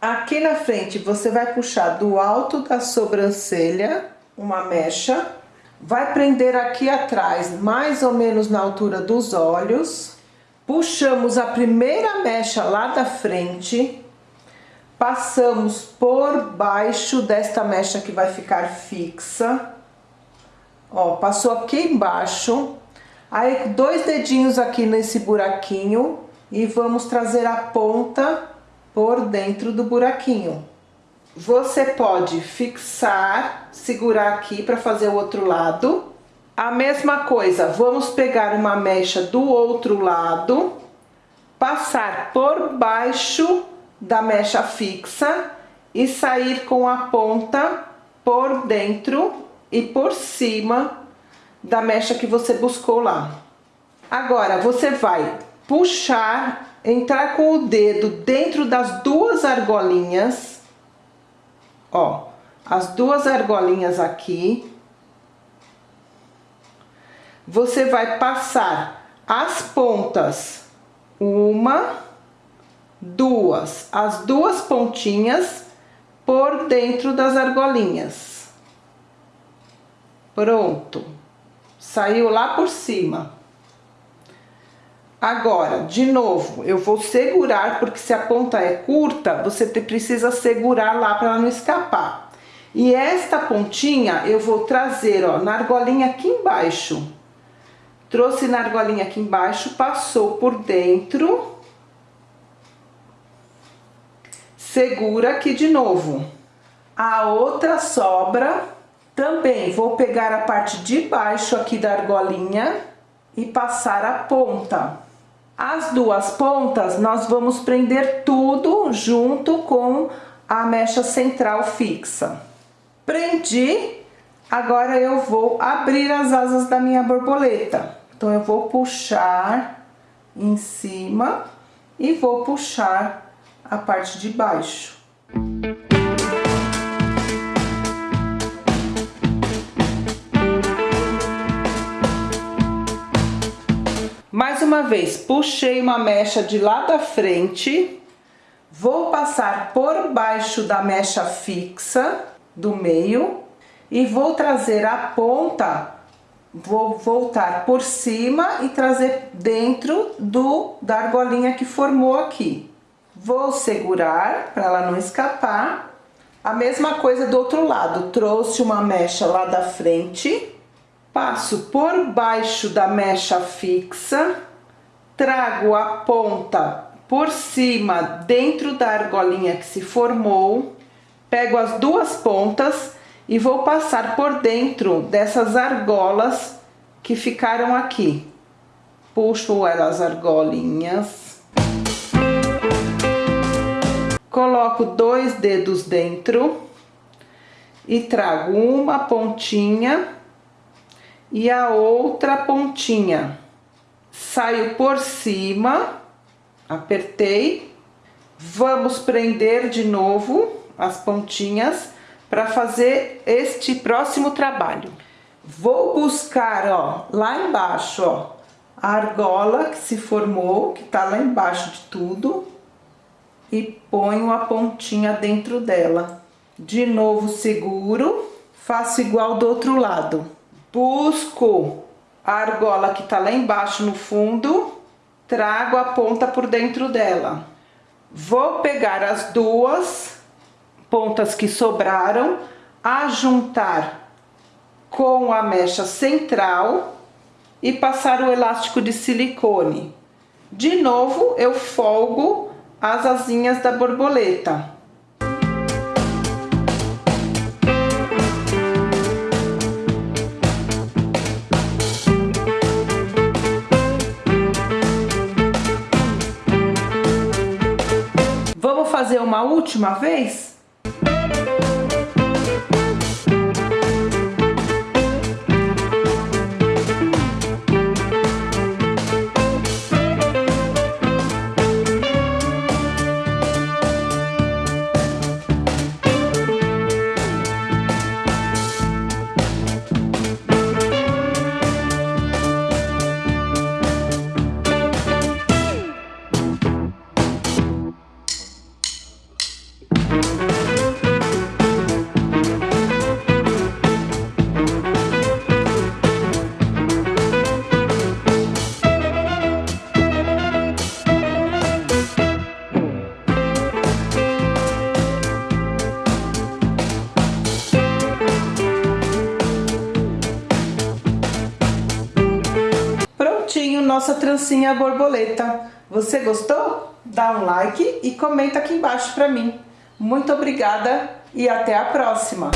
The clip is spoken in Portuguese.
Aqui na frente, você vai puxar do alto da sobrancelha uma mecha, vai prender aqui atrás, mais ou menos na altura dos olhos, puxamos a primeira mecha lá da frente, passamos por baixo desta mecha que vai ficar fixa, ó, passou aqui embaixo, aí dois dedinhos aqui nesse buraquinho e vamos trazer a ponta por dentro do buraquinho. Você pode fixar, segurar aqui para fazer o outro lado. A mesma coisa, vamos pegar uma mecha do outro lado, passar por baixo da mecha fixa e sair com a ponta por dentro e por cima da mecha que você buscou lá. Agora, você vai puxar, entrar com o dedo dentro das duas argolinhas, ó, as duas argolinhas aqui. Você vai passar as pontas, uma, duas, as duas pontinhas por dentro das argolinhas. Pronto. Saiu lá por cima. Agora, de novo, eu vou segurar, porque se a ponta é curta, você precisa segurar lá para ela não escapar. E esta pontinha eu vou trazer, ó, na argolinha aqui embaixo. Trouxe na argolinha aqui embaixo, passou por dentro segura aqui de novo. A outra sobra, também vou pegar a parte de baixo aqui da argolinha e passar a ponta. As duas pontas, nós vamos prender tudo junto com a mecha central fixa. Prendi, agora eu vou abrir as asas da minha borboleta. Então, eu vou puxar em cima e vou puxar a parte de baixo. Mais uma vez, puxei uma mecha de lá da frente, vou passar por baixo da mecha fixa do meio e vou trazer a ponta, vou voltar por cima e trazer dentro do da argolinha que formou aqui. Vou segurar para ela não escapar. A mesma coisa do outro lado, trouxe uma mecha lá da frente, passo por baixo da mecha fixa, trago a ponta por cima dentro da argolinha que se formou, pego as duas pontas e vou passar por dentro dessas argolas que ficaram aqui. Puxo elas argolinhas coloco dois dedos dentro e trago uma pontinha e a outra pontinha. Saio por cima, apertei, vamos prender de novo as pontinhas para fazer este próximo trabalho. Vou buscar, ó, lá embaixo, ó, a argola que se formou, que tá lá embaixo de tudo e ponho a pontinha dentro dela. De novo seguro, faço igual do outro lado. Busco a argola que tá lá embaixo no fundo, trago a ponta por dentro dela. Vou pegar as duas pontas que sobraram, ajuntar com a mecha central e passar o elástico de silicone. De novo, eu folgo as asinhas da borboleta. Uma última vez? Nossa trancinha borboleta. Você gostou? Dá um like e comenta aqui embaixo para mim. Muito obrigada e até a próxima!